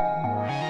Música